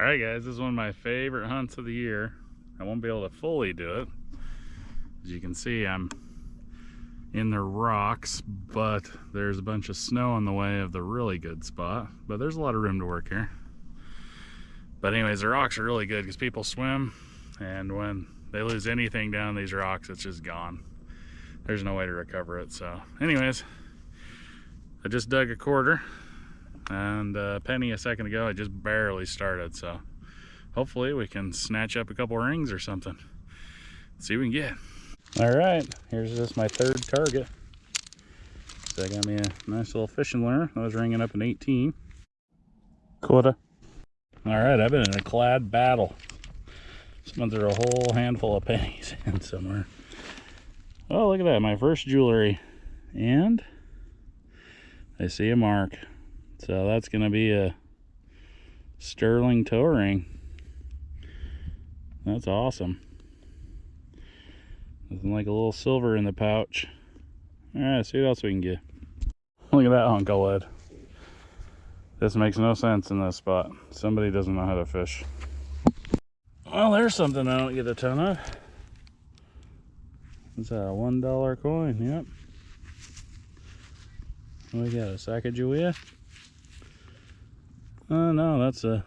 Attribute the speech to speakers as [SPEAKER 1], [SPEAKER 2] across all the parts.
[SPEAKER 1] All right, guys, this is one of my favorite hunts of the year. I won't be able to fully do it. As you can see, I'm in the rocks, but there's a bunch of snow on the way of the really good spot. But there's a lot of room to work here. But anyways, the rocks are really good because people swim, and when they lose anything down these rocks, it's just gone. There's no way to recover it. So anyways, I just dug a quarter and a penny a second ago. I just barely started. So hopefully we can snatch up a couple rings or something. See what we can get. All right, here's just my third target. So I got me a nice little fishing lure. I was ringing up an 18. Quarter. All right, I've been in a clad battle. Someone threw a whole handful of pennies in somewhere. Oh, look at that, my first jewelry. And I see a mark. So that's gonna be a sterling toe ring. That's awesome. Nothing like a little silver in the pouch. All right, see what else we can get. Look at that hunk of lead. This makes no sense in this spot. Somebody doesn't know how to fish. Well, there's something I don't get a ton of. That, a one dollar coin? Yep. We got a Sacagawea. Oh no, that's a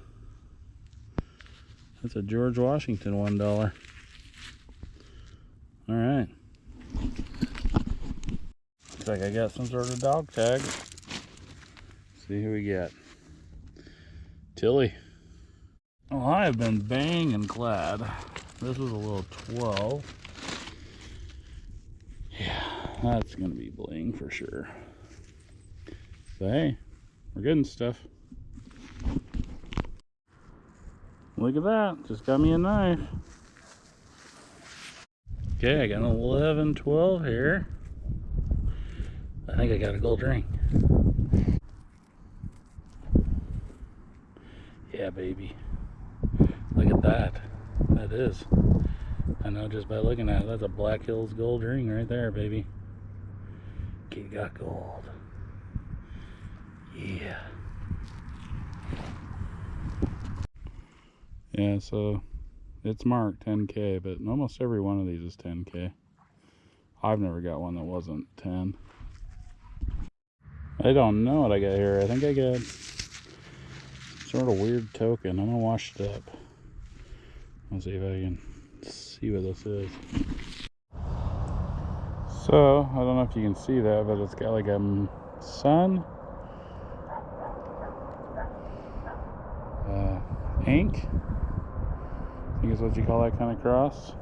[SPEAKER 1] that's a George Washington one dollar. All right. Looks like I got some sort of dog tag. see who we get. Tilly. Well, I have been banging clad. This was a little 12. Yeah, that's gonna be bling for sure. So hey, we're getting stuff. Look at that, just got me a knife. Okay, I got an 11, 12 here. I think I got a gold ring. Yeah, baby. Look at that. That is. I know just by looking at it, that's a Black Hills gold ring right there, baby. You got gold. Yeah. Yeah, so it's marked 10K, but almost every one of these is 10K. I've never got one that wasn't 10. I don't know what I got here. I think I got sort of weird token. I'm gonna wash it up. Let's see if I can see what this is. So, I don't know if you can see that, but it's got like a sun, uh, ankh, is what you call that kind of cross.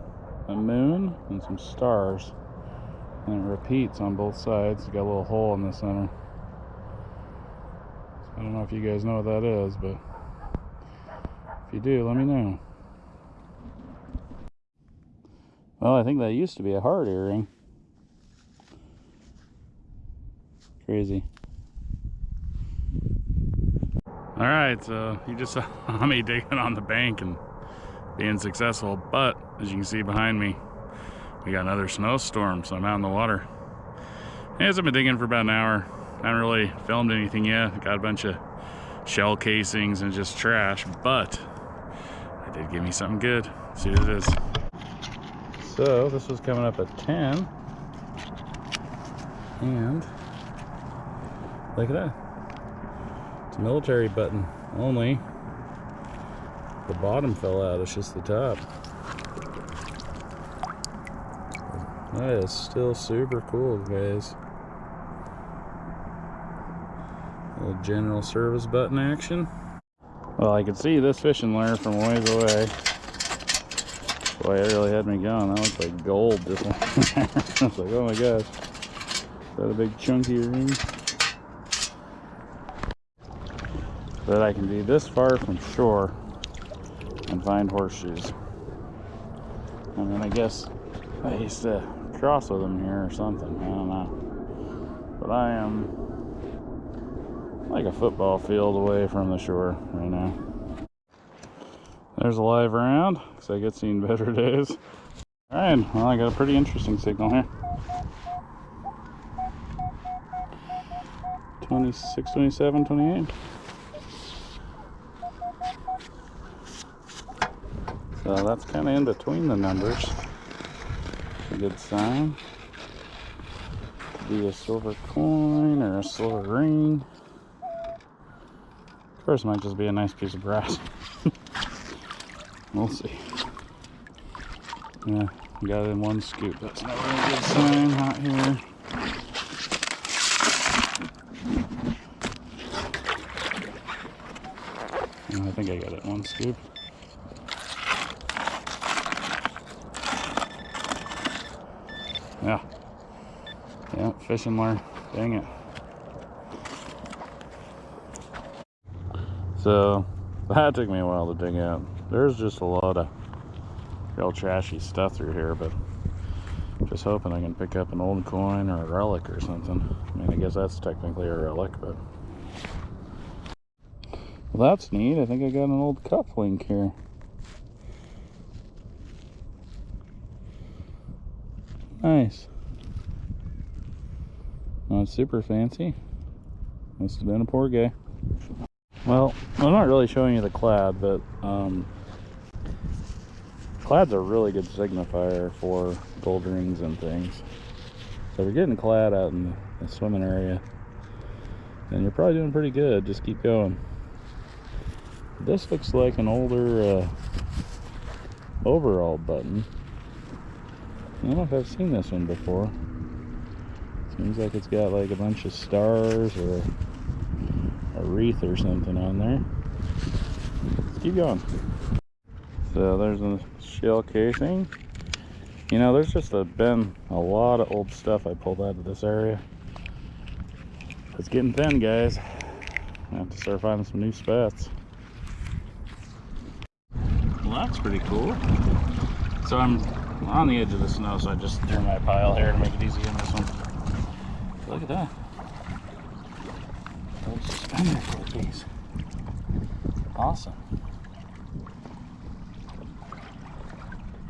[SPEAKER 1] A moon and some stars. And it repeats on both sides. It's got a little hole in the center. So I don't know if you guys know what that is, but if you do, let me know. Well, I think that used to be a heart earring. Crazy. All right, so you just saw me digging on the bank and being successful. But as you can see behind me, we got another snowstorm, so I'm out in the water. As I've been digging for about an hour. I haven't really filmed anything yet. Got a bunch of shell casings and just trash, but I did give me something good. Let's see what it is. So this was coming up at 10. And look at that. It's a military button only the bottom fell out, it's just the top. That is still super cool, guys. Little general service button action. Well, I could see this fishing lure from ways away. Boy, it really had me going. That looks like gold, this one. I was like, oh my gosh. Is that a big chunky ring? But I can be this far from shore and find horseshoes. And then I guess I used to cross with them here or something. I don't know. But I am like a football field away from the shore right now. There's a live round, because I get seen better days. Alright, well I got a pretty interesting signal here. 26, 27, 28. So that's kind of in between the numbers. A good sign. Could be a silver coin or a silver ring. Of course, it might just be a nice piece of brass. we'll see. Yeah, got it in one scoop. That's never a good sign. Not here. I think I got it one scoop. Yeah. Yeah, fishing lure. Dang it. So, that took me a while to dig out. There's just a lot of real trashy stuff through here, but just hoping I can pick up an old coin or a relic or something. I mean, I guess that's technically a relic, but... Well, that's neat. I think I got an old cuff link here. Nice. Not super fancy. Must have been a poor guy. Well, I'm not really showing you the clad, but um, clad's a really good signifier for gold rings and things. So if you're getting clad out in the swimming area, then you're probably doing pretty good. Just keep going. This looks like an older uh, overall button. I don't know if I've seen this one before. Seems like it's got like a bunch of stars or a wreath or something on there. Let's keep going. So there's a shell casing. You know, there's just a, been a lot of old stuff I pulled out of this area. It's getting thin, guys. I have to start finding some new spots. Well, that's pretty cool. So I'm on the edge of the snow, so I just threw my pile here to make it easy on this one. Look at that. Old suspender. Awesome.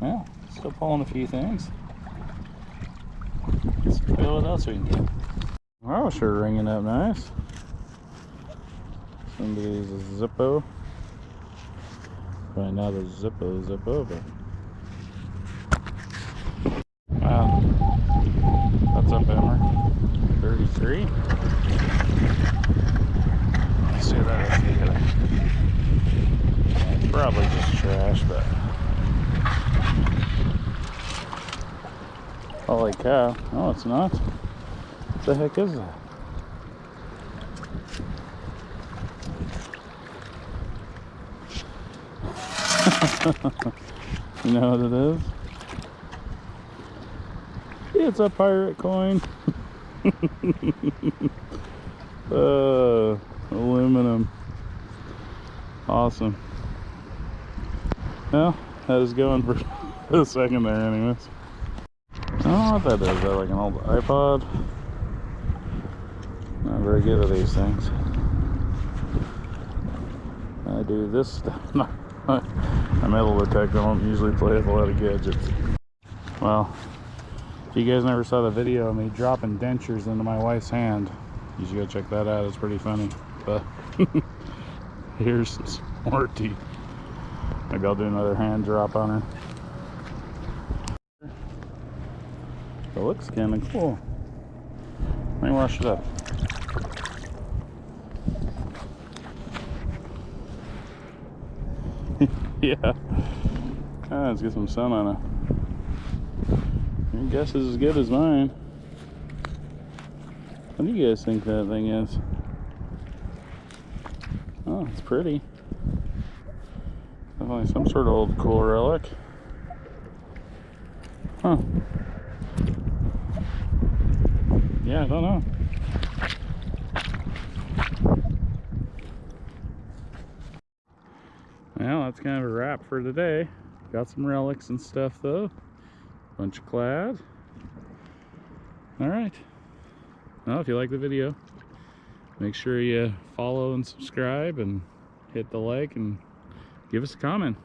[SPEAKER 1] Well, still pulling a few things. Let's what else we can get. Wow, sure ringing up nice. Somebody's a Zippo. Probably not a Zippo Zippo, but Wow. That's up Emmer. 33. Let's see what that is. It's probably just trash, but. Holy cow. No, it's not. What the heck is that? you know what it is? It's a pirate coin. uh, aluminum. Awesome. Well, that is going for a second there anyways. I don't know what that is. Is that like an old iPod? Not very good at these things. I do this stuff. I'm metal detector. I don't usually play with a lot of gadgets. Well, if you guys never saw the video of me dropping dentures into my wife's hand, you should go check that out. It's pretty funny. But here's some more teeth. Maybe I'll do another hand drop on her. It looks kind of cool. Let me wash it up. yeah. Ah, let's get some sun on it. Your guess is as good as mine. What do you guys think that thing is? Oh, it's pretty. Definitely some sort of old cool relic. Huh. Yeah, I don't know. Well, that's kind of a wrap for today. Got some relics and stuff though. Bunch of clad. Alright. Well, if you like the video, make sure you follow and subscribe and hit the like and give us a comment.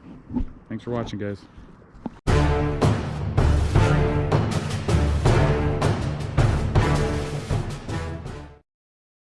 [SPEAKER 1] Thanks for watching, guys.